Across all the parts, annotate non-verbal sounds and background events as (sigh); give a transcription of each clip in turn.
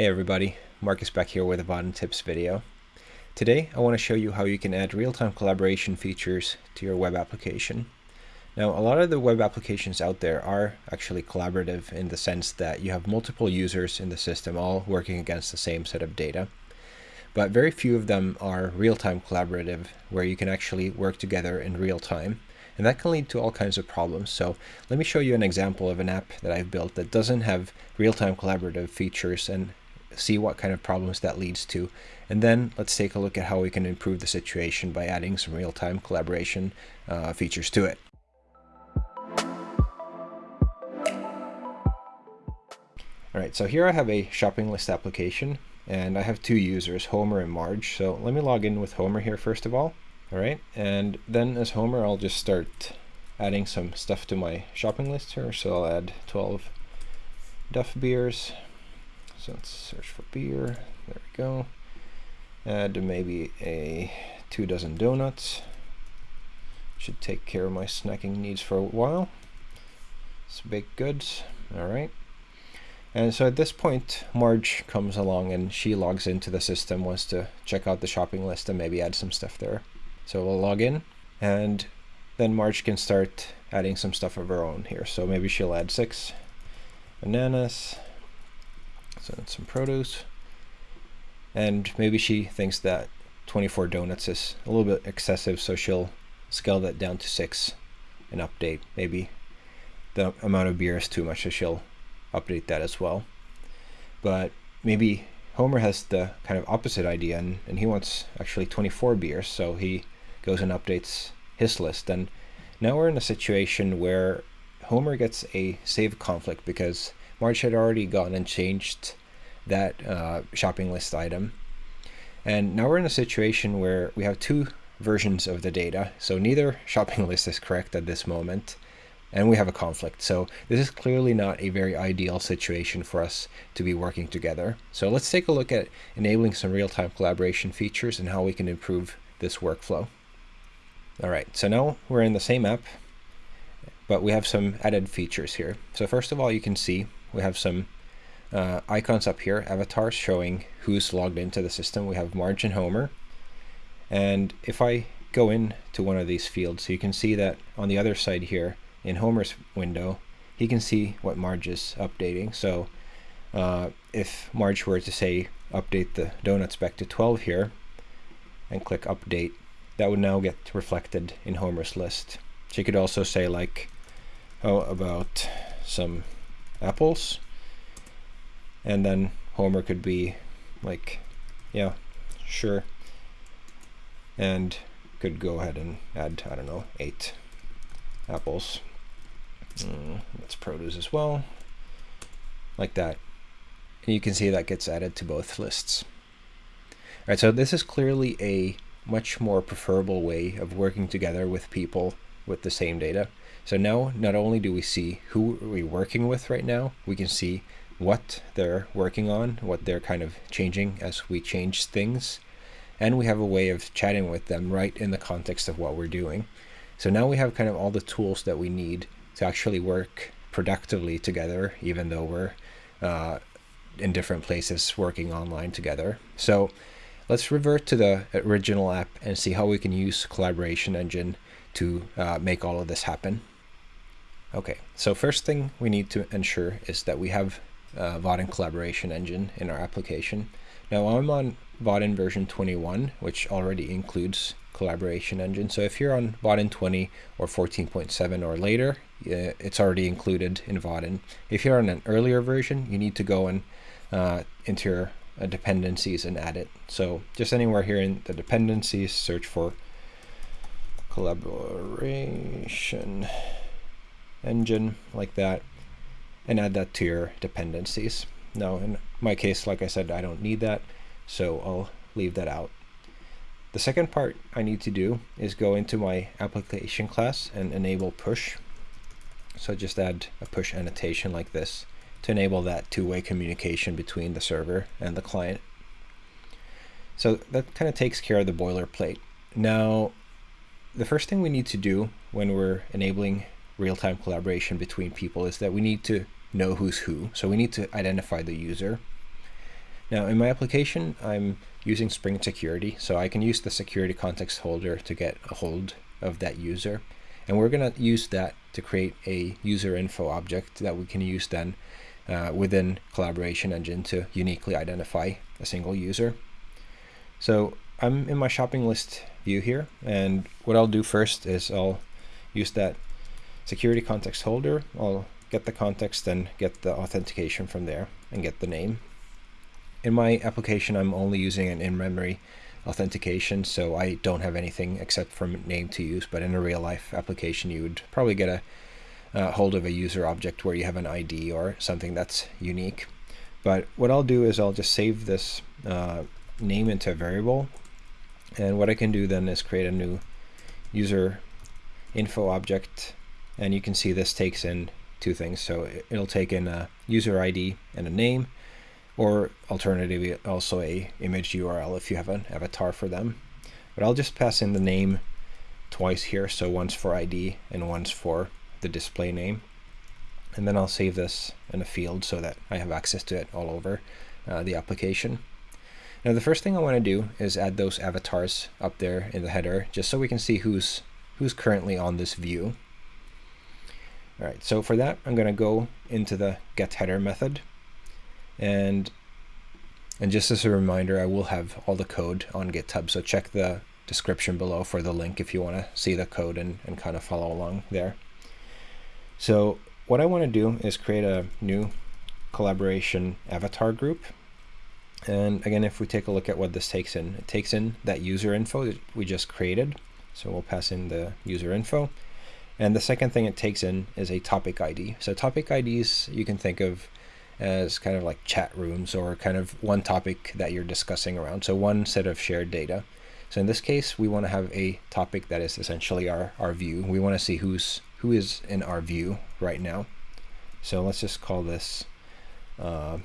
Hey everybody, Marcus back here with a Vaadin Tips video. Today I want to show you how you can add real-time collaboration features to your web application. Now a lot of the web applications out there are actually collaborative in the sense that you have multiple users in the system all working against the same set of data. But very few of them are real-time collaborative where you can actually work together in real time. And that can lead to all kinds of problems. So let me show you an example of an app that I've built that doesn't have real-time collaborative features and see what kind of problems that leads to. And then let's take a look at how we can improve the situation by adding some real-time collaboration uh, features to it. All right, so here I have a shopping list application and I have two users, Homer and Marge. So let me log in with Homer here first of all. All right, and then as Homer, I'll just start adding some stuff to my shopping list here. So I'll add 12 Duff beers, so let's search for beer. There we go. Add maybe a two dozen donuts. Should take care of my snacking needs for a while. It's baked goods. All right. And so at this point, Marge comes along and she logs into the system, wants to check out the shopping list and maybe add some stuff there. So we'll log in and then Marge can start adding some stuff of her own here. So maybe she'll add six bananas, so some produce. And maybe she thinks that 24 donuts is a little bit excessive, so she'll scale that down to six and update. Maybe the amount of beer is too much, so she'll update that as well. But maybe Homer has the kind of opposite idea, and, and he wants actually 24 beers, so he goes and updates his list. And now we're in a situation where Homer gets a save conflict because Marge had already gone and changed that uh, shopping list item. And now we're in a situation where we have two versions of the data. So neither (laughs) shopping list is correct at this moment. And we have a conflict. So this is clearly not a very ideal situation for us to be working together. So let's take a look at enabling some real-time collaboration features and how we can improve this workflow. All right, so now we're in the same app, but we have some added features here. So first of all, you can see we have some uh, icons up here, avatars showing who's logged into the system. We have Marge and Homer. And if I go into one of these fields, you can see that on the other side here, in Homer's window, he can see what Marge is updating. So uh, if Marge were to say update the donuts back to 12 here, and click update, that would now get reflected in Homer's list. She could also say like, oh, about some apples. And then Homer could be like, yeah, sure. And could go ahead and add, I don't know, eight apples. Mm, that's produce as well, like that. And you can see that gets added to both lists. All right, so this is clearly a much more preferable way of working together with people with the same data. So now not only do we see who we're working with right now, we can see what they're working on, what they're kind of changing as we change things. And we have a way of chatting with them right in the context of what we're doing. So now we have kind of all the tools that we need to actually work productively together, even though we're uh, in different places working online together. So let's revert to the original app and see how we can use Collaboration Engine to uh, make all of this happen. Okay, so first thing we need to ensure is that we have uh, Vaadin collaboration engine in our application. Now I'm on Vaadin version 21, which already includes collaboration engine. So if you're on Vaadin 20 or 14.7 or later, it's already included in Vaadin. If you're on an earlier version, you need to go and uh, into your uh, dependencies and add it. So just anywhere here in the dependencies, search for collaboration engine like that and add that to your dependencies. Now in my case, like I said, I don't need that, so I'll leave that out. The second part I need to do is go into my application class and enable push. So just add a push annotation like this to enable that two-way communication between the server and the client. So that kind of takes care of the boilerplate. Now, the first thing we need to do when we're enabling real-time collaboration between people is that we need to know who's who. So we need to identify the user. Now in my application, I'm using Spring Security, so I can use the security context holder to get a hold of that user. And we're going to use that to create a user info object that we can use then uh, within Collaboration Engine to uniquely identify a single user. So I'm in my shopping list view here, and what I'll do first is I'll use that security context holder. I'll get the context and get the authentication from there and get the name. In my application, I'm only using an in-memory authentication, so I don't have anything except for name to use, but in a real-life application, you would probably get a uh, hold of a user object where you have an ID or something that's unique. But what I'll do is I'll just save this uh, name into a variable. And what I can do then is create a new user info object. And you can see this takes in two things. So it'll take in a user ID and a name, or alternatively also a image URL if you have an avatar for them. But I'll just pass in the name twice here. So once for ID and once for the display name. And then I'll save this in a field so that I have access to it all over uh, the application. Now the first thing I want to do is add those avatars up there in the header just so we can see who's who's currently on this view. All right, so for that I'm going to go into the get header method and and just as a reminder I will have all the code on GitHub so check the description below for the link if you want to see the code and, and kind of follow along there. So what I want to do is create a new collaboration avatar group. And again, if we take a look at what this takes in, it takes in that user info that we just created. So we'll pass in the user info. And the second thing it takes in is a topic ID. So topic IDs you can think of as kind of like chat rooms or kind of one topic that you're discussing around. So one set of shared data. So in this case, we want to have a topic that is essentially our, our view. We want to see who's who is in our view right now. So let's just call this uh,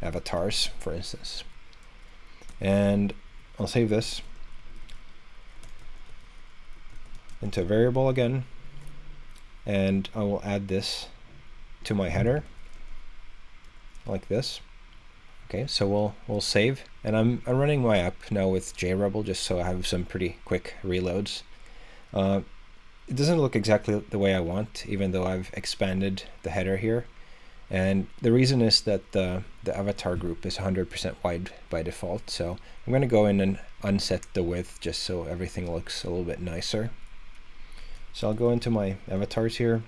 avatars, for instance. And I'll save this into a variable again. And I will add this to my header like this. Okay, so we'll we'll save, and I'm I'm running my app now with JRebel just so I have some pretty quick reloads. Uh, it doesn't look exactly the way I want, even though I've expanded the header here. And the reason is that the, the avatar group is 100% wide by default. So I'm going to go in and unset the width just so everything looks a little bit nicer. So I'll go into my avatars here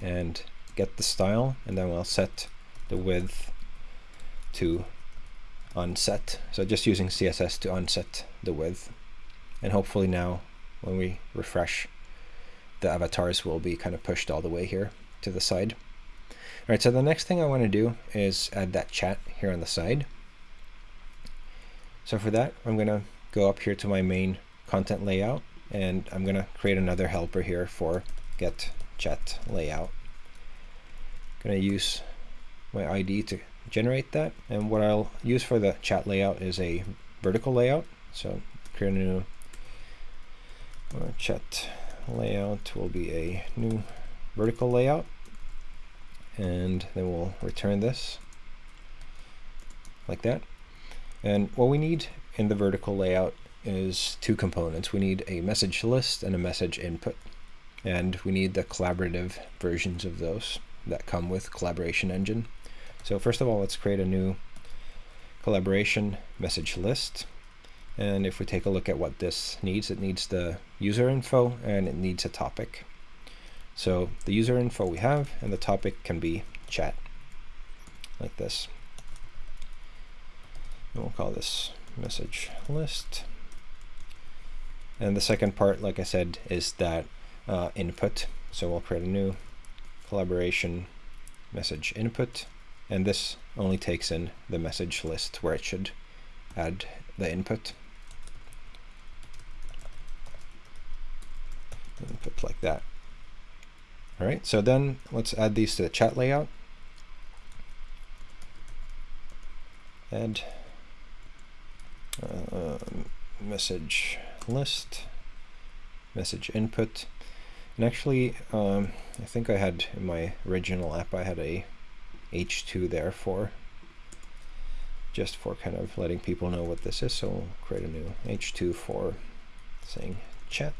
and get the style, and then I'll set the width to unset. So just using CSS to unset the width. And hopefully now when we refresh the avatars will be kind of pushed all the way here to the side. All right, so the next thing I want to do is add that chat here on the side. So for that, I'm going to go up here to my main content layout, and I'm going to create another helper here for get chat layout. I'm going to use my ID to generate that, and what I'll use for the chat layout is a vertical layout. So create a new uh, chat layout will be a new vertical layout and then we'll return this like that and what we need in the vertical layout is two components we need a message list and a message input and we need the collaborative versions of those that come with collaboration engine so first of all let's create a new collaboration message list and if we take a look at what this needs, it needs the user info and it needs a topic. So the user info we have and the topic can be chat like this. And we'll call this message list. And the second part, like I said, is that uh, input. So we'll create a new collaboration message input. And this only takes in the message list where it should add the input. Input like that. All right, so then let's add these to the chat layout. Add uh, message list, message input. And actually, um, I think I had in my original app, I had a H2 there for just for kind of letting people know what this is. So we'll create a new h2 for saying chat.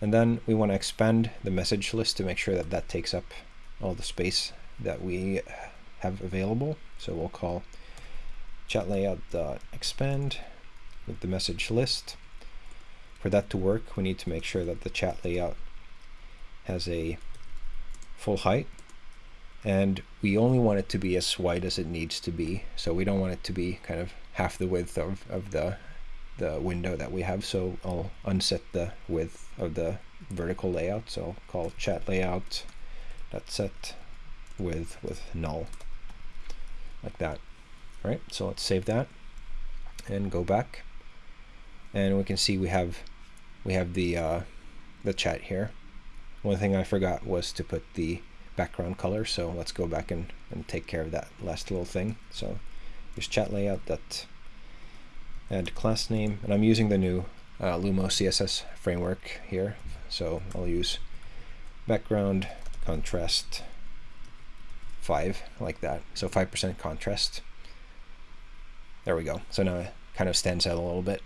And then we want to expand the message list to make sure that that takes up all the space that we have available. So we'll call chat layout expand with the message list. For that to work, we need to make sure that the chat layout has a full height and we only want it to be as wide as it needs to be. So we don't want it to be kind of half the width of, of the the window that we have. So I'll unset the width of the vertical layout. So I'll call chat layout dot set width with null like that. All right, so let's save that and go back. And we can see we have we have the uh, the chat here. One thing I forgot was to put the background color, so let's go back and, and take care of that last little thing. So here's chat layout that add class name, and I'm using the new uh, Lumo CSS framework here. So I'll use background contrast 5 like that. So 5% contrast. There we go. So now it kind of stands out a little bit.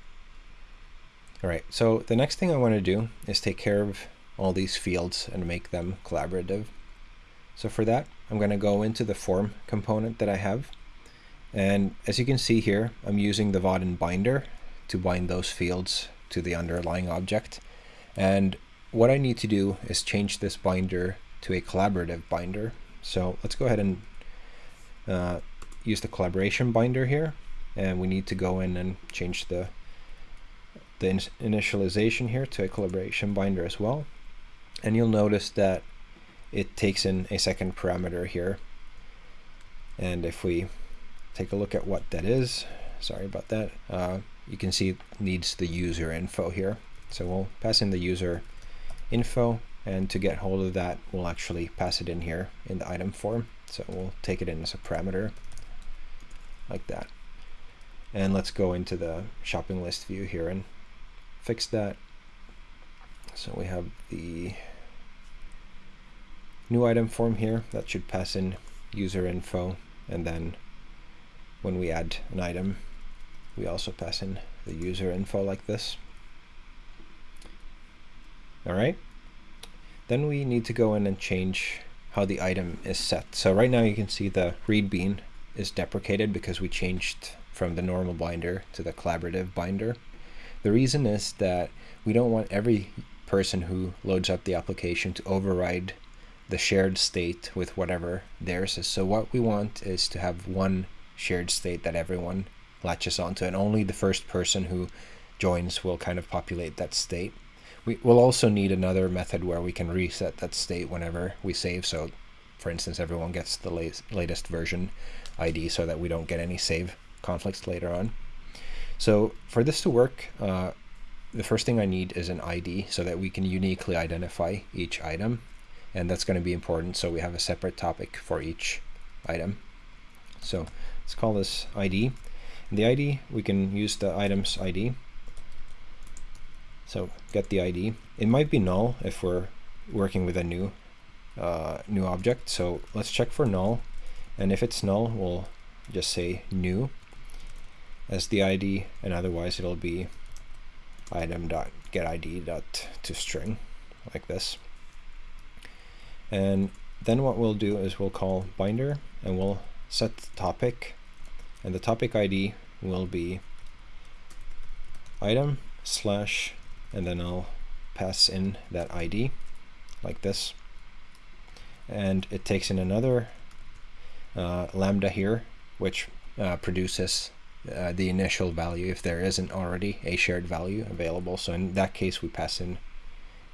All right, so the next thing I want to do is take care of all these fields and make them collaborative. So for that, I'm going to go into the form component that I have. And as you can see here, I'm using the Vaadin binder to bind those fields to the underlying object. And what I need to do is change this binder to a collaborative binder. So let's go ahead and uh, use the collaboration binder here. And we need to go in and change the, the in initialization here to a collaboration binder as well. And you'll notice that it takes in a second parameter here. And if we take a look at what that is, sorry about that, uh, you can see it needs the user info here. So we'll pass in the user info and to get hold of that we'll actually pass it in here in the item form. So we'll take it in as a parameter like that. And let's go into the shopping list view here and fix that. So we have the new item form here that should pass in user info and then when we add an item we also pass in the user info like this. Alright, then we need to go in and change how the item is set. So right now you can see the read bean is deprecated because we changed from the normal binder to the collaborative binder. The reason is that we don't want every person who loads up the application to override the shared state with whatever theirs is. So what we want is to have one shared state that everyone latches onto and only the first person who joins will kind of populate that state. We will also need another method where we can reset that state whenever we save. So for instance, everyone gets the latest version ID so that we don't get any save conflicts later on. So for this to work, uh, the first thing I need is an ID so that we can uniquely identify each item. And that's going to be important. So we have a separate topic for each item. So let's call this ID. In the ID, we can use the items ID. So get the ID. It might be null if we're working with a new uh, new object. So let's check for null. And if it's null, we'll just say new as the ID, and otherwise it'll be item dot get ID dot to string like this. And then what we'll do is we'll call binder and we'll set the topic and the topic ID will be item slash and then I'll pass in that ID like this and it takes in another uh, lambda here which uh, produces uh, the initial value if there isn't already a shared value available so in that case we pass in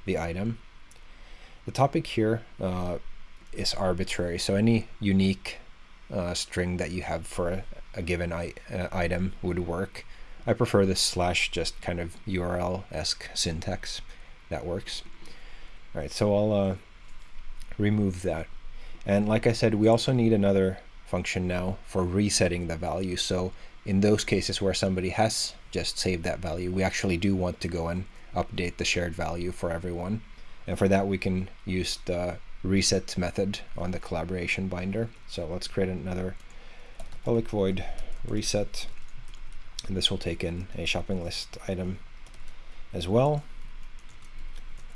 the item the topic here uh, is arbitrary so any unique uh, string that you have for a, a given uh, item would work. I prefer this slash just kind of URL-esque syntax. That works. All right, so I'll uh, remove that. And like I said, we also need another function now for resetting the value. So in those cases where somebody has just saved that value, we actually do want to go and update the shared value for everyone. And for that, we can use the reset method on the collaboration binder. So let's create another public void reset, and this will take in a shopping list item as well.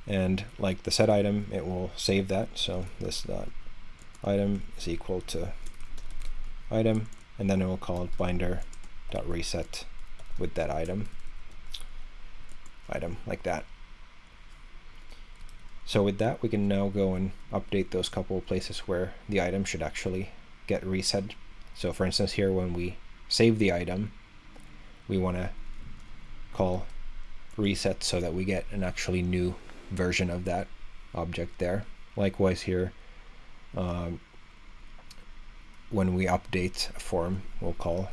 And like the set item, it will save that. So this dot item is equal to item, and then it will call it binder dot reset with that item item like that. So with that, we can now go and update those couple of places where the item should actually get reset. So for instance, here when we save the item, we want to call reset so that we get an actually new version of that object there. Likewise here, um, when we update a form, we'll call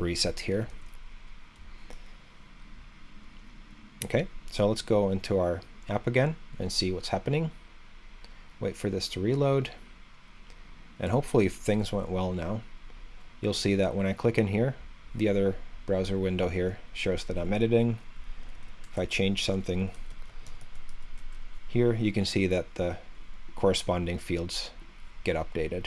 reset here. Okay, so let's go into our app again and see what's happening. Wait for this to reload. And hopefully if things went well now, you'll see that when I click in here, the other browser window here shows that I'm editing. If I change something here, you can see that the corresponding fields get updated.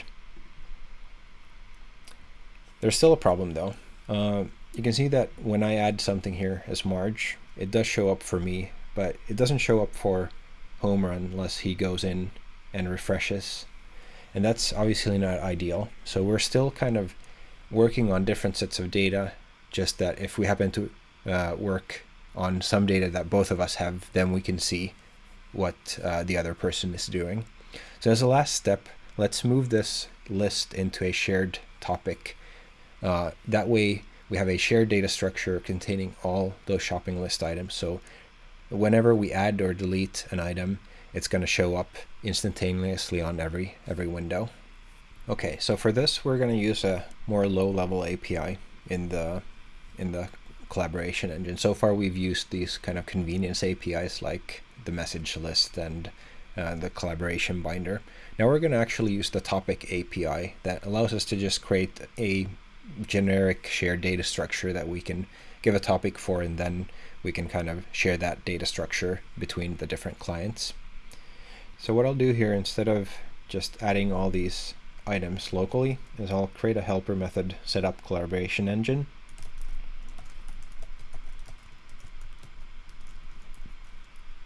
There's still a problem though. Uh, you can see that when I add something here as Marge, it does show up for me, but it doesn't show up for Homer unless he goes in and refreshes. And that's obviously not ideal. So we're still kind of working on different sets of data, just that if we happen to uh, work on some data that both of us have, then we can see what uh, the other person is doing. So as a last step, let's move this list into a shared topic. Uh, that way we have a shared data structure containing all those shopping list items. So whenever we add or delete an item, it's going to show up instantaneously on every every window. Okay, so for this, we're going to use a more low-level API in the in the collaboration engine. So far, we've used these kind of convenience APIs like the message list and uh, the collaboration binder. Now we're going to actually use the topic API that allows us to just create a generic shared data structure that we can give a topic for and then we can kind of share that data structure between the different clients. So what I'll do here instead of just adding all these items locally is I'll create a helper method setup collaboration engine.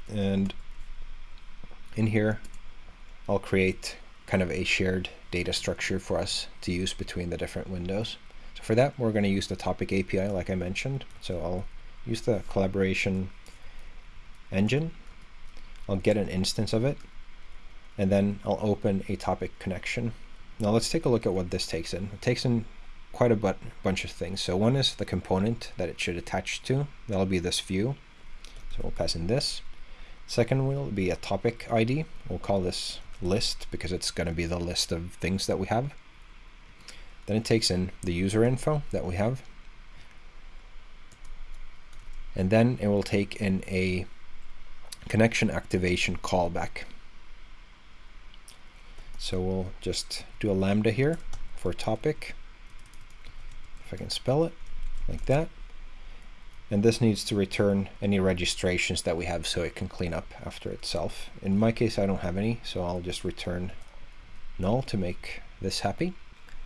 And in here, I'll create kind of a shared data structure for us to use between the different windows. So for that, we're going to use the topic API, like I mentioned. So I'll use the collaboration engine. I'll get an instance of it, and then I'll open a topic connection. Now let's take a look at what this takes in. It takes in quite a bunch of things. So one is the component that it should attach to. That'll be this view. So we'll pass in this. Second will be a topic ID. We'll call this list because it's going to be the list of things that we have. Then it takes in the user info that we have. And then it will take in a connection activation callback. So we'll just do a lambda here for topic. If I can spell it like that. And this needs to return any registrations that we have so it can clean up after itself. In my case, I don't have any, so I'll just return null to make this happy.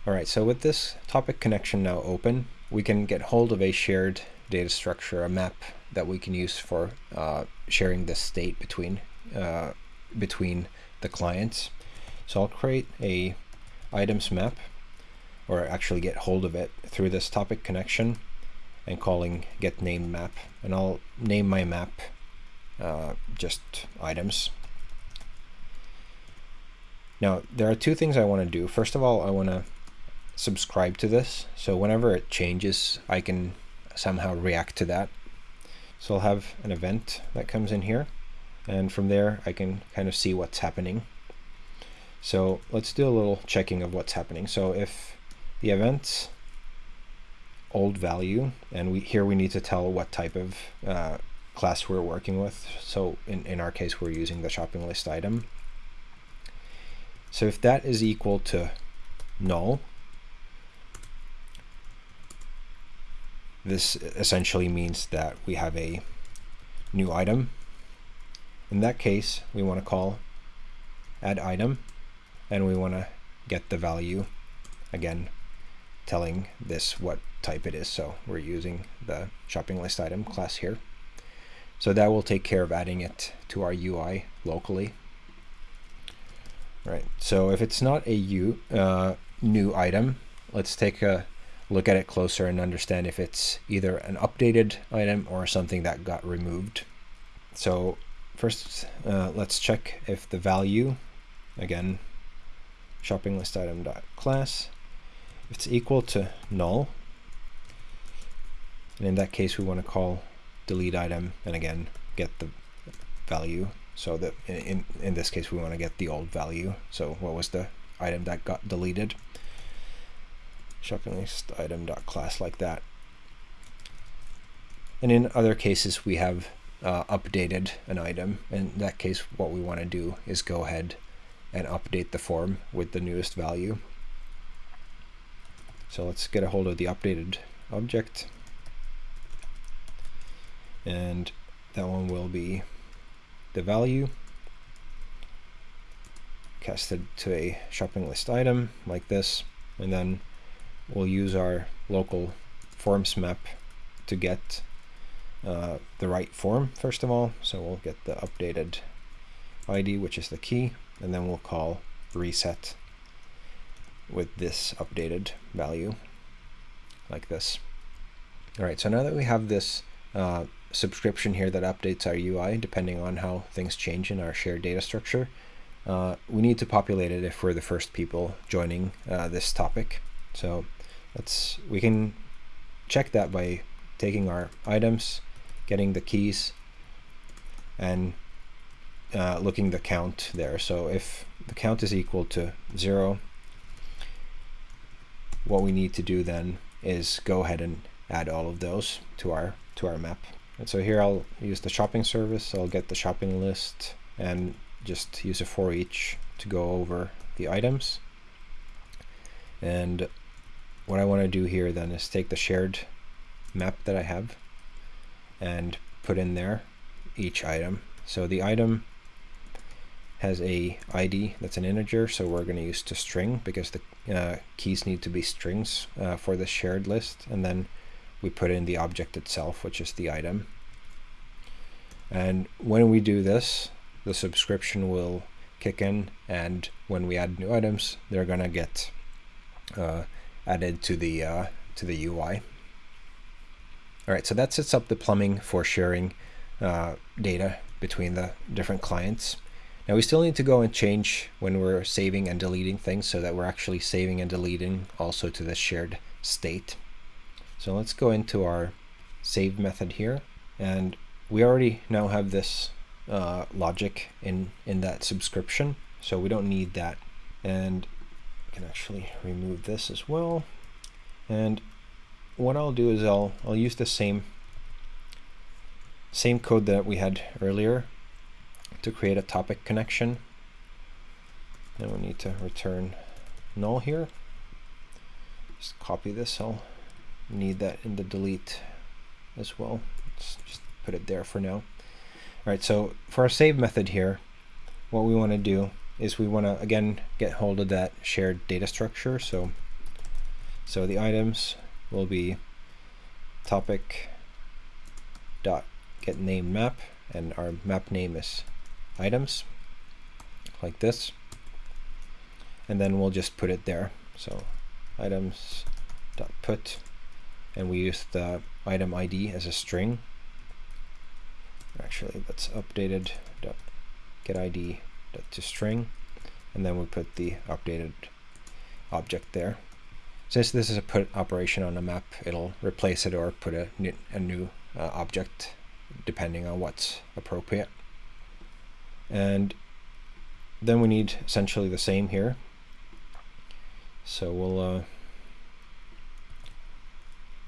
All right, so with this topic connection now open, we can get hold of a shared data structure, a map that we can use for uh, sharing the state between uh, between the clients. So I'll create a items map, or actually get hold of it through this topic connection and calling get named map. And I'll name my map uh, just items. Now, there are two things I want to do. First of all, I want to subscribe to this. So whenever it changes, I can somehow react to that. So I'll have an event that comes in here. And from there, I can kind of see what's happening. So let's do a little checking of what's happening. So if the event's old value, and we here we need to tell what type of uh, class we're working with. So in, in our case, we're using the shopping list item. So if that is equal to null, This essentially means that we have a new item. In that case, we want to call add item and we want to get the value again telling this what type it is. So we're using the shopping list item class here. So that will take care of adding it to our UI locally. Right, so if it's not a U, uh, new item, let's take a look at it closer and understand if it's either an updated item or something that got removed. So first, uh, let's check if the value, again, shopping list item dot class, if it's equal to null. And in that case, we want to call delete item and again get the value. So that in in this case, we want to get the old value. So what was the item that got deleted? Shopping list item dot class like that. And in other cases, we have uh, updated an item. In that case, what we want to do is go ahead and update the form with the newest value. So let's get a hold of the updated object. And that one will be the value casted to a shopping list item like this. And then we'll use our local forms map to get uh, the right form first of all. So we'll get the updated ID, which is the key, and then we'll call reset with this updated value like this. All right, so now that we have this uh, subscription here that updates our UI depending on how things change in our shared data structure, uh, we need to populate it if we're the first people joining uh, this topic. So let's we can check that by taking our items, getting the keys, and uh, looking the count there. So if the count is equal to zero, what we need to do then is go ahead and add all of those to our to our map. And so here I'll use the shopping service. I'll get the shopping list and just use a for each to go over the items. And what I want to do here then is take the shared map that I have and put in there each item. So the item has a ID that's an integer, so we're going to use to string because the uh, keys need to be strings uh, for the shared list. And then we put in the object itself, which is the item. And when we do this, the subscription will kick in, and when we add new items, they're going to get uh, added to the uh, to the UI. All right, so that sets up the plumbing for sharing uh, data between the different clients. Now we still need to go and change when we're saving and deleting things so that we're actually saving and deleting also to the shared state. So let's go into our save method here and we already now have this uh, logic in in that subscription so we don't need that and can actually remove this as well. And what I'll do is I'll I'll use the same same code that we had earlier to create a topic connection. Then we need to return null here. Just copy this. I'll need that in the delete as well. Let's just put it there for now. All right, so for our save method here, what we want to do is we want to again get hold of that shared data structure. So, so the items will be topic dot get name map, and our map name is items, like this. And then we'll just put it there. So items dot put, and we use the item ID as a string. Actually, that's updated dot get ID to string and then we put the updated object there. Since this is a put operation on a map, it'll replace it or put a new, a new uh, object depending on what's appropriate. And then we need essentially the same here. So we'll uh,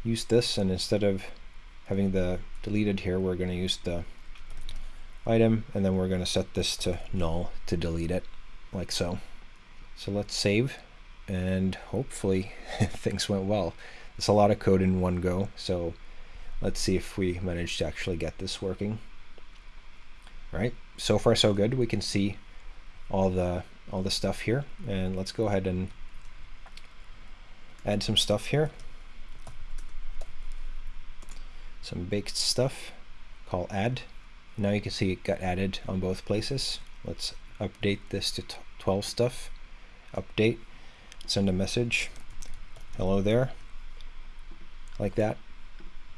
use this and instead of having the deleted here, we're going to use the item, and then we're going to set this to null to delete it, like so. So let's save, and hopefully (laughs) things went well. It's a lot of code in one go, so let's see if we manage to actually get this working. All right, so far so good. We can see all the all the stuff here, and let's go ahead and add some stuff here. Some baked stuff call add. Now you can see it got added on both places. Let's update this to 12 stuff. Update, send a message. Hello there. Like that.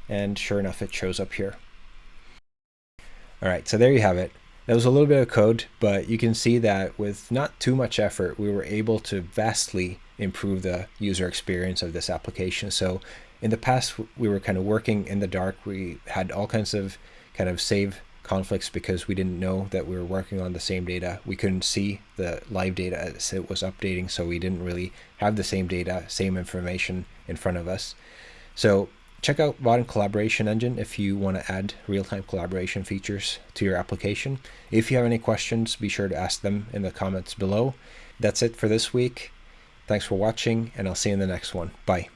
And sure enough, it shows up here. All right, so there you have it. That was a little bit of code, but you can see that with not too much effort, we were able to vastly improve the user experience of this application. So in the past, we were kind of working in the dark. We had all kinds of kind of save conflicts because we didn't know that we were working on the same data. We couldn't see the live data as it was updating, so we didn't really have the same data, same information in front of us. So check out Vaadin Collaboration Engine if you want to add real-time collaboration features to your application. If you have any questions, be sure to ask them in the comments below. That's it for this week. Thanks for watching, and I'll see you in the next one. Bye.